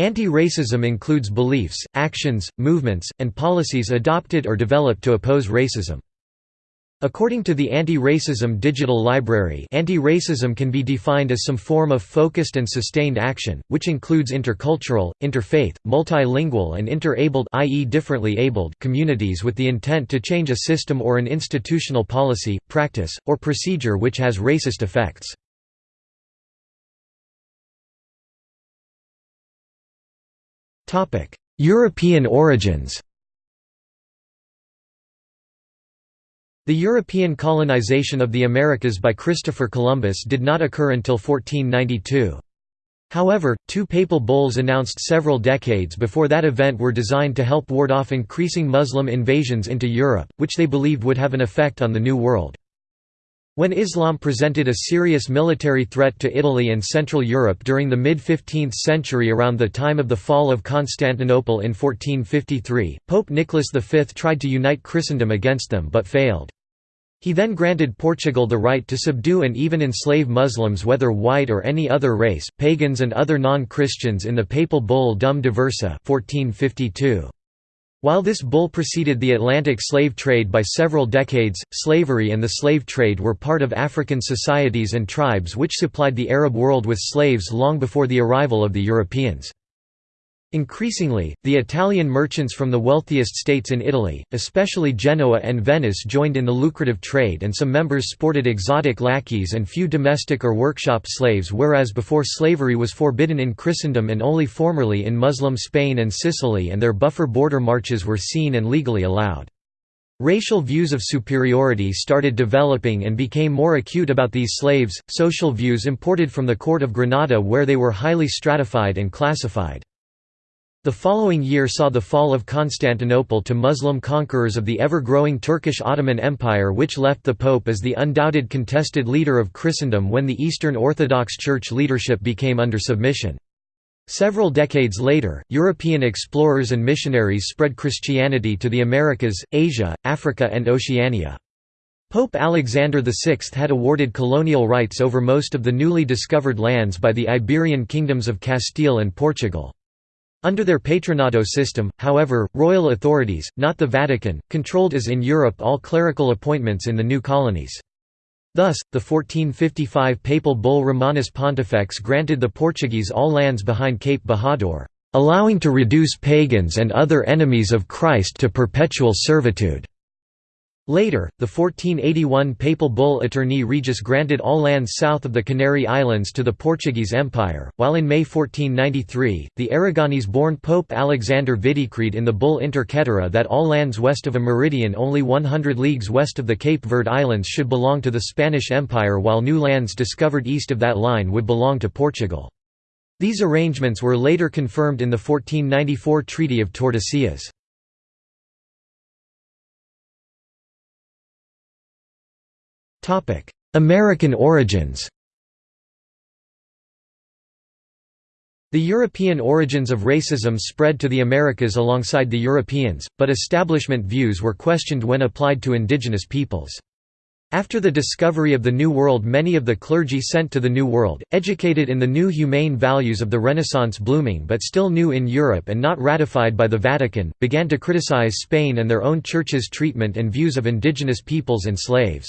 Anti-racism includes beliefs, actions, movements, and policies adopted or developed to oppose racism. According to the Anti-Racism Digital Library anti-racism can be defined as some form of focused and sustained action, which includes intercultural, interfaith, multilingual and inter-abled communities with the intent to change a system or an institutional policy, practice, or procedure which has racist effects. European origins The European colonization of the Americas by Christopher Columbus did not occur until 1492. However, two papal bulls announced several decades before that event were designed to help ward off increasing Muslim invasions into Europe, which they believed would have an effect on the New World. When Islam presented a serious military threat to Italy and Central Europe during the mid-15th century around the time of the fall of Constantinople in 1453, Pope Nicholas V tried to unite Christendom against them but failed. He then granted Portugal the right to subdue and even enslave Muslims whether white or any other race, pagans and other non-Christians in the papal bull Dum Diversa 1452. While this bull preceded the Atlantic slave trade by several decades, slavery and the slave trade were part of African societies and tribes which supplied the Arab world with slaves long before the arrival of the Europeans. Increasingly, the Italian merchants from the wealthiest states in Italy, especially Genoa and Venice joined in the lucrative trade and some members sported exotic lackeys and few domestic or workshop slaves whereas before slavery was forbidden in Christendom and only formerly in Muslim Spain and Sicily and their buffer border marches were seen and legally allowed. Racial views of superiority started developing and became more acute about these slaves, social views imported from the court of Granada where they were highly stratified and classified. The following year saw the fall of Constantinople to Muslim conquerors of the ever-growing Turkish Ottoman Empire which left the Pope as the undoubted contested leader of Christendom when the Eastern Orthodox Church leadership became under submission. Several decades later, European explorers and missionaries spread Christianity to the Americas, Asia, Africa and Oceania. Pope Alexander VI had awarded colonial rights over most of the newly discovered lands by the Iberian kingdoms of Castile and Portugal. Under their patronato system, however, royal authorities, not the Vatican, controlled as in Europe all clerical appointments in the new colonies. Thus, the 1455 papal bull Romanus Pontifex granted the Portuguese all lands behind Cape Bojador, allowing to reduce pagans and other enemies of Christ to perpetual servitude. Later, the 1481 papal bull Aeterni Regis granted all lands south of the Canary Islands to the Portuguese Empire, while in May 1493, the Aragonese-born Pope Alexander Vidicreed in the bull Inter Caetera that all lands west of a meridian only 100 leagues west of the Cape Verde Islands should belong to the Spanish Empire while new lands discovered east of that line would belong to Portugal. These arrangements were later confirmed in the 1494 Treaty of Tordesillas. American origins The European origins of racism spread to the Americas alongside the Europeans, but establishment views were questioned when applied to indigenous peoples. After the discovery of the New World many of the clergy sent to the New World, educated in the new humane values of the Renaissance blooming but still new in Europe and not ratified by the Vatican, began to criticize Spain and their own church's treatment and views of indigenous peoples and slaves.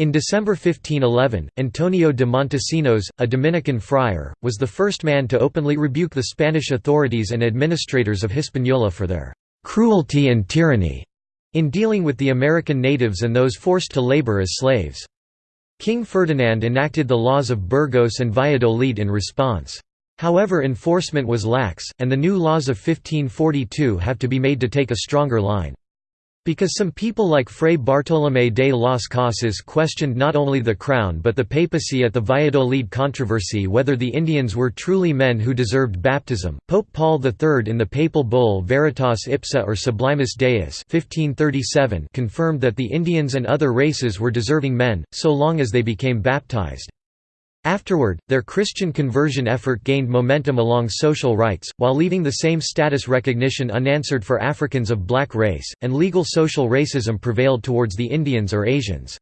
In December 1511, Antonio de Montesinos, a Dominican friar, was the first man to openly rebuke the Spanish authorities and administrators of Hispaniola for their "...cruelty and tyranny." in dealing with the American natives and those forced to labor as slaves. King Ferdinand enacted the laws of Burgos and Valladolid in response. However enforcement was lax, and the new laws of 1542 have to be made to take a stronger line. Because some people like Fray Bartolomé de las Casas questioned not only the crown but the papacy at the Valladolid controversy whether the Indians were truly men who deserved baptism, Pope Paul III in the papal bull Veritas Ipsa or Sublimis Deus 1537 confirmed that the Indians and other races were deserving men, so long as they became baptized. Afterward, their Christian conversion effort gained momentum along social rights, while leaving the same status recognition unanswered for Africans of black race, and legal social racism prevailed towards the Indians or Asians.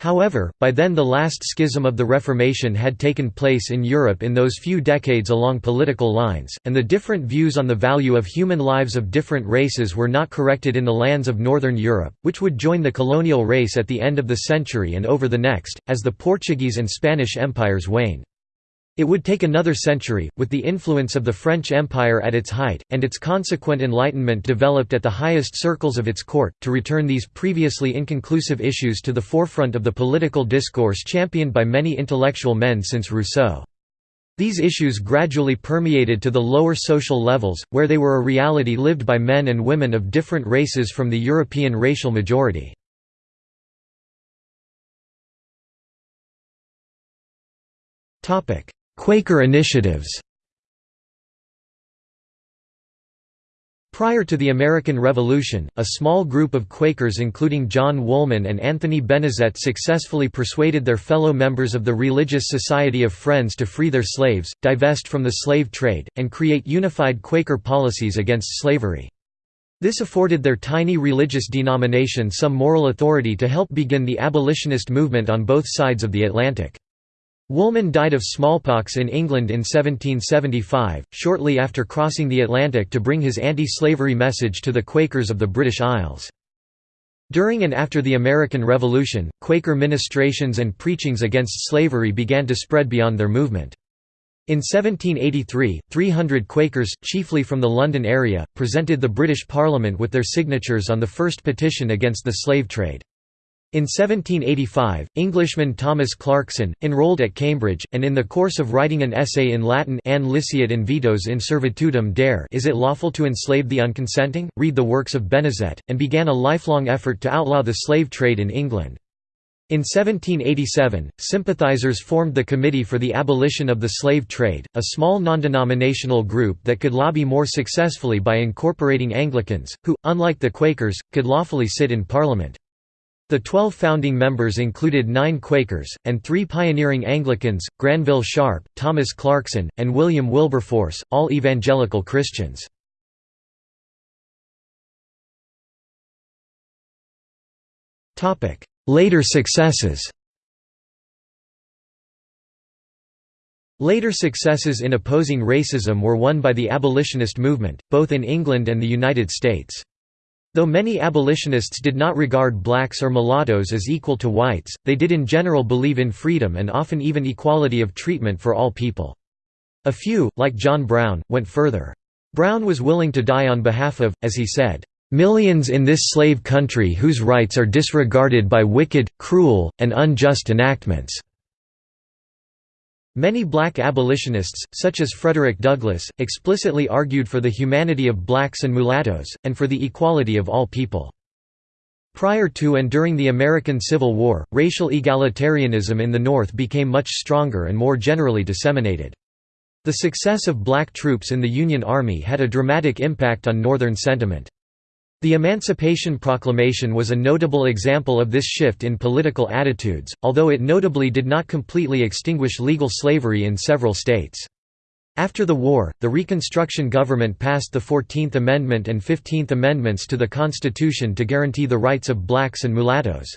However, by then the last schism of the Reformation had taken place in Europe in those few decades along political lines, and the different views on the value of human lives of different races were not corrected in the lands of Northern Europe, which would join the colonial race at the end of the century and over the next, as the Portuguese and Spanish empires waned. It would take another century, with the influence of the French Empire at its height, and its consequent enlightenment developed at the highest circles of its court, to return these previously inconclusive issues to the forefront of the political discourse championed by many intellectual men since Rousseau. These issues gradually permeated to the lower social levels, where they were a reality lived by men and women of different races from the European racial majority. Topic: Quaker initiatives Prior to the American Revolution, a small group of Quakers including John Woolman and Anthony Benezet successfully persuaded their fellow members of the Religious Society of Friends to free their slaves, divest from the slave trade, and create unified Quaker policies against slavery. This afforded their tiny religious denomination some moral authority to help begin the abolitionist movement on both sides of the Atlantic. Woolman died of smallpox in England in 1775, shortly after crossing the Atlantic to bring his anti-slavery message to the Quakers of the British Isles. During and after the American Revolution, Quaker ministrations and preachings against slavery began to spread beyond their movement. In 1783, 300 Quakers, chiefly from the London area, presented the British Parliament with their signatures on the first petition against the slave trade. In 1785, Englishman Thomas Clarkson, enrolled at Cambridge, and in the course of writing an essay in Latin An liceat invitos in servitudem dare Is it lawful to enslave the unconsenting? read the works of Benezet, and began a lifelong effort to outlaw the slave trade in England. In 1787, sympathizers formed the Committee for the Abolition of the Slave Trade, a small non-denominational group that could lobby more successfully by incorporating Anglicans, who, unlike the Quakers, could lawfully sit in Parliament. The twelve founding members included nine Quakers, and three pioneering Anglicans, Granville Sharp, Thomas Clarkson, and William Wilberforce, all evangelical Christians. Later successes Later successes in opposing racism were won by the abolitionist movement, both in England and the United States. Though many abolitionists did not regard blacks or mulattoes as equal to whites, they did in general believe in freedom and often even equality of treatment for all people. A few, like John Brown, went further. Brown was willing to die on behalf of, as he said, "...millions in this slave country whose rights are disregarded by wicked, cruel, and unjust enactments." Many black abolitionists, such as Frederick Douglass, explicitly argued for the humanity of blacks and mulattoes, and for the equality of all people. Prior to and during the American Civil War, racial egalitarianism in the North became much stronger and more generally disseminated. The success of black troops in the Union Army had a dramatic impact on Northern sentiment. The Emancipation Proclamation was a notable example of this shift in political attitudes, although it notably did not completely extinguish legal slavery in several states. After the war, the Reconstruction government passed the Fourteenth Amendment and Fifteenth Amendments to the Constitution to guarantee the rights of blacks and mulattoes.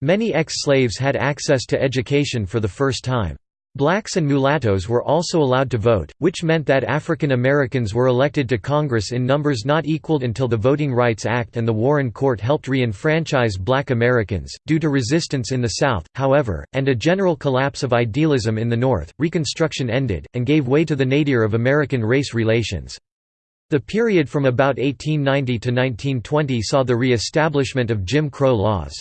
Many ex-slaves had access to education for the first time. Blacks and mulattoes were also allowed to vote, which meant that African Americans were elected to Congress in numbers not equaled until the Voting Rights Act and the Warren Court helped re-enfranchise black Americans. Due to resistance in the South, however, and a general collapse of idealism in the North, Reconstruction ended, and gave way to the nadir of American race relations. The period from about 1890 to 1920 saw the re-establishment of Jim Crow laws.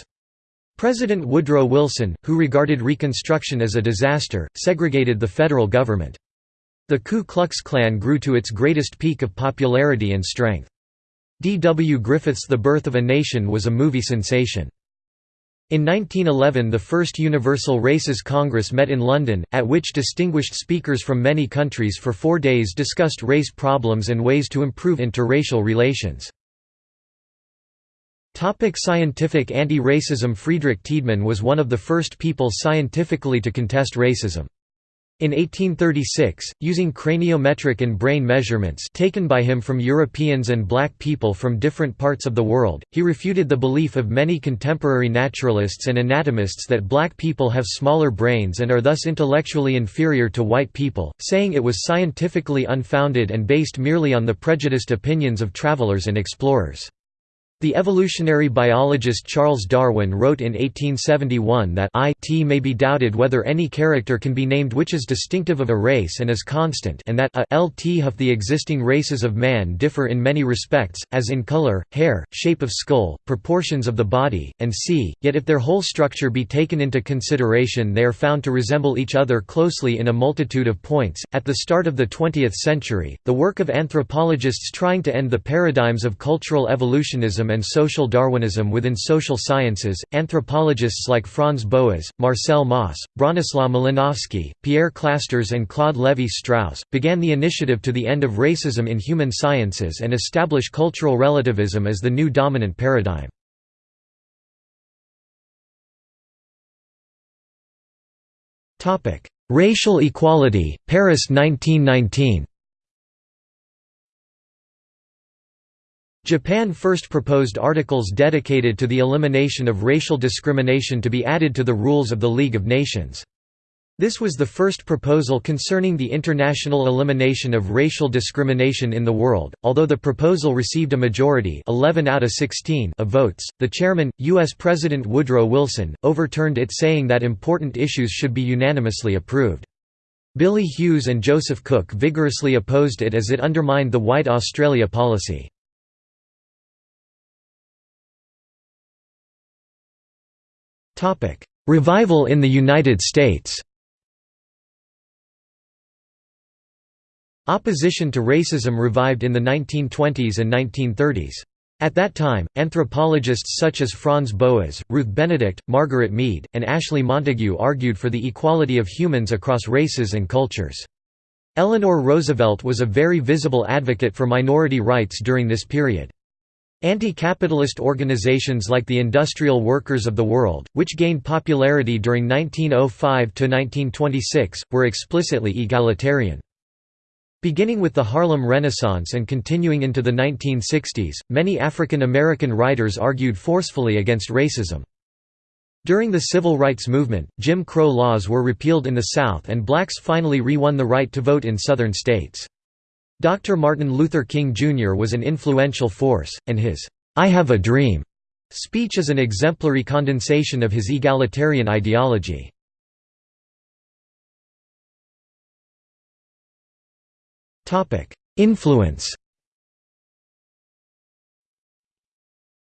President Woodrow Wilson, who regarded Reconstruction as a disaster, segregated the federal government. The Ku Klux Klan grew to its greatest peak of popularity and strength. D. W. Griffith's The Birth of a Nation was a movie sensation. In 1911 the first Universal Races Congress met in London, at which distinguished speakers from many countries for four days discussed race problems and ways to improve interracial relations. Topic scientific anti-racism Friedrich Tiedemann was one of the first people scientifically to contest racism. In 1836, using craniometric and brain measurements taken by him from Europeans and black people from different parts of the world, he refuted the belief of many contemporary naturalists and anatomists that black people have smaller brains and are thus intellectually inferior to white people, saying it was scientifically unfounded and based merely on the prejudiced opinions of travelers and explorers. The evolutionary biologist Charles Darwin wrote in 1871 that it may be doubted whether any character can be named which is distinctive of a race and is constant and that a lt of the existing races of man differ in many respects, as in color, hair, shape of skull, proportions of the body, and c, yet if their whole structure be taken into consideration they are found to resemble each other closely in a multitude of points. At the start of the 20th century, the work of anthropologists trying to end the paradigms of cultural evolutionism and social Darwinism within social sciences, anthropologists like Franz Boas, Marcel Mauss, Bronislaw Malinowski, Pierre Clastres and Claude Lévi-Strauss, began the initiative to the end of racism in human sciences and establish cultural relativism as the new dominant paradigm. Racial equality, Paris 1919 Japan first proposed articles dedicated to the elimination of racial discrimination to be added to the rules of the League of Nations. This was the first proposal concerning the international elimination of racial discrimination in the world. Although the proposal received a majority 11 out of 16 of votes, the chairman, U.S. President Woodrow Wilson, overturned it saying that important issues should be unanimously approved. Billy Hughes and Joseph Cook vigorously opposed it as it undermined the White Australia policy. Revival in the United States Opposition to racism revived in the 1920s and 1930s. At that time, anthropologists such as Franz Boas, Ruth Benedict, Margaret Mead, and Ashley Montagu argued for the equality of humans across races and cultures. Eleanor Roosevelt was a very visible advocate for minority rights during this period. Anti-capitalist organizations like the Industrial Workers of the World, which gained popularity during 1905–1926, were explicitly egalitarian. Beginning with the Harlem Renaissance and continuing into the 1960s, many African American writers argued forcefully against racism. During the Civil Rights Movement, Jim Crow laws were repealed in the South and blacks finally re-won the right to vote in Southern states. Dr. Martin Luther King Jr. was an influential force, and his, "'I Have a Dream' speech is an exemplary condensation of his egalitarian ideology. Influence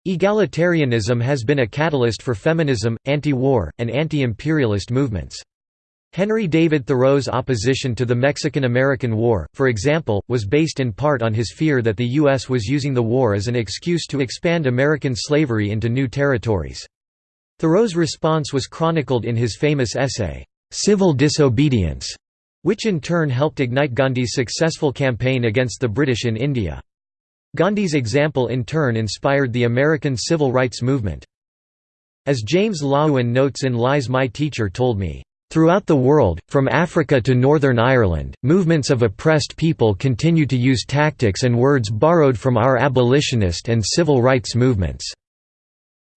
Egalitarianism has been a catalyst for feminism, anti-war, and anti-imperialist movements. Henry David Thoreau's opposition to the Mexican–American War, for example, was based in part on his fear that the U.S. was using the war as an excuse to expand American slavery into new territories. Thoreau's response was chronicled in his famous essay, "'Civil Disobedience' which in turn helped ignite Gandhi's successful campaign against the British in India. Gandhi's example in turn inspired the American civil rights movement. As James Loewen notes in Lies My Teacher Told Me, Throughout the world, from Africa to Northern Ireland, movements of oppressed people continue to use tactics and words borrowed from our abolitionist and civil rights movements.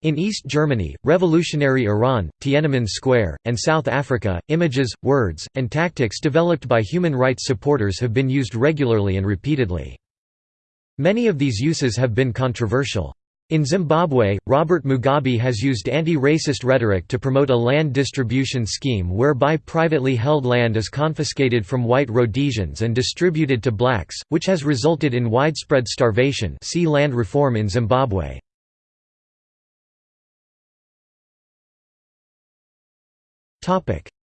In East Germany, revolutionary Iran, Tiananmen Square, and South Africa, images, words, and tactics developed by human rights supporters have been used regularly and repeatedly. Many of these uses have been controversial. In Zimbabwe, Robert Mugabe has used anti-racist rhetoric to promote a land distribution scheme whereby privately held land is confiscated from white Rhodesians and distributed to blacks, which has resulted in widespread starvation see land reform in Zimbabwe.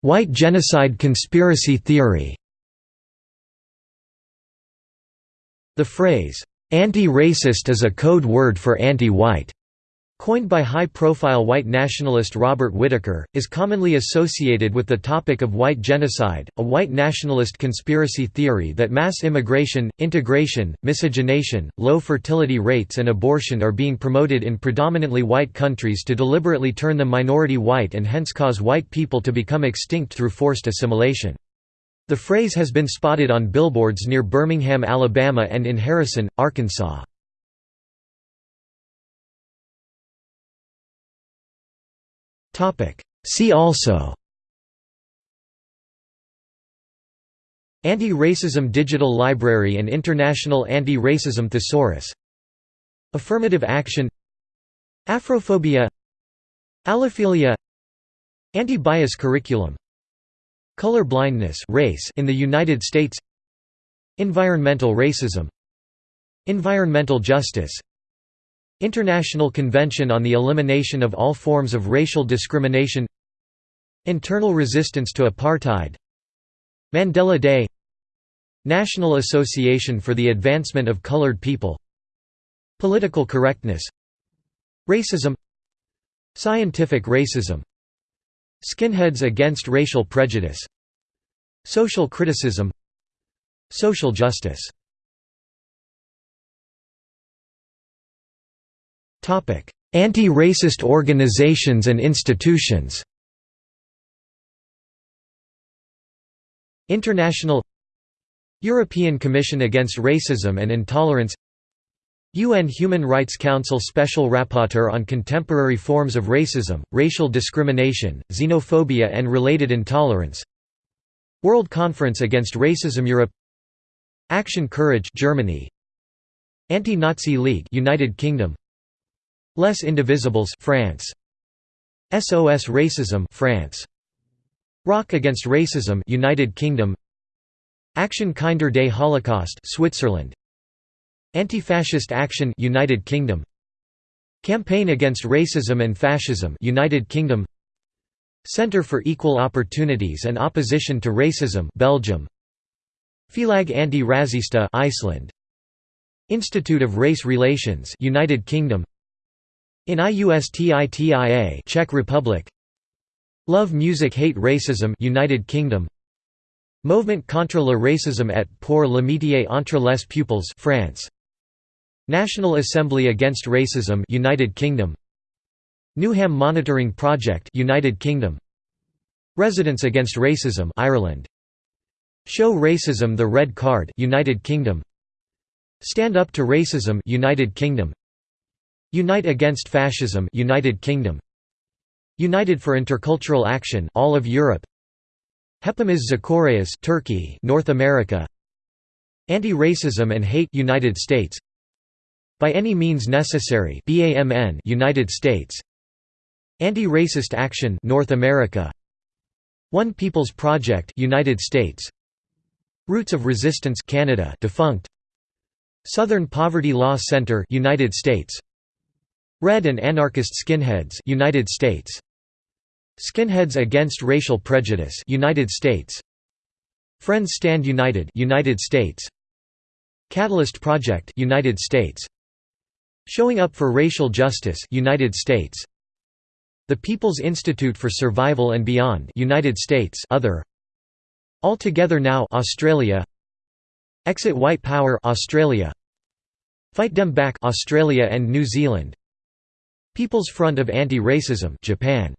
White genocide conspiracy theory The phrase, Anti-racist is a code word for anti-white. Coined by high-profile white nationalist Robert Whitaker, is commonly associated with the topic of white genocide, a white nationalist conspiracy theory that mass immigration, integration, miscegenation, low fertility rates and abortion are being promoted in predominantly white countries to deliberately turn them minority white and hence cause white people to become extinct through forced assimilation. The phrase has been spotted on billboards near Birmingham, Alabama and in Harrison, Arkansas. See also. Anti-Racism Digital Library and International Anti-Racism Thesaurus. Affirmative action. Afrophobia. Allophilia Anti-bias curriculum Color blindness race in the United States Environmental racism Environmental justice International Convention on the Elimination of All Forms of Racial Discrimination Internal resistance to apartheid Mandela Day National Association for the Advancement of Colored People Political correctness Racism Scientific racism Skinheads against racial prejudice Social criticism Social justice. Anti-racist organizations and institutions. International European Commission Against Racism and Intolerance UN Human Rights Council Special Rapporteur on Contemporary Forms of Racism, Racial Discrimination, Xenophobia and Related Intolerance. World Conference Against Racism Europe. Action Courage Germany. Anti-Nazi League United Kingdom. Les Indivisibles France. SOS Racism France. Rock Against Racism United Kingdom. Action Kinder Day Holocaust Switzerland Anti-Fascist Action United Kingdom. Campaign Against Racism and Fascism United Kingdom. Center for Equal Opportunities and Opposition to Racism Belgium. Félag Anti-Racista Iceland. Institute of Race Relations United Kingdom. In IUSTITIA Czech Republic. Love Music Hate Racism United Kingdom. Movement contre le racisme et pour l'amitié entre les peuples France National Assembly Against Racism United Kingdom. Newham Monitoring Project United Kingdom. Residents Against Racism Ireland. Show Racism the Red Card United Kingdom. Stand Up to Racism United Kingdom. Unite Against Fascism United Kingdom. United for Intercultural Action all of Europe. Hepimiz Zakoreas Turkey North America. Anti-Racism and Hate United States By Any Means Necessary BAMN United States. Anti-Racist Action North America. One People's Project United States. Roots of Resistance Canada defunct. Southern Poverty Law Center United States. Red and Anarchist Skinheads United States. Skinheads Against Racial Prejudice United States. Friends Stand United United States. Catalyst Project United States Showing Up for Racial Justice United States. The People's Institute for Survival and Beyond United States other. All Together Now Australia. Exit White Power Australia. Fight Them Back Australia and New Zealand. People's Front of Anti-Racism Japan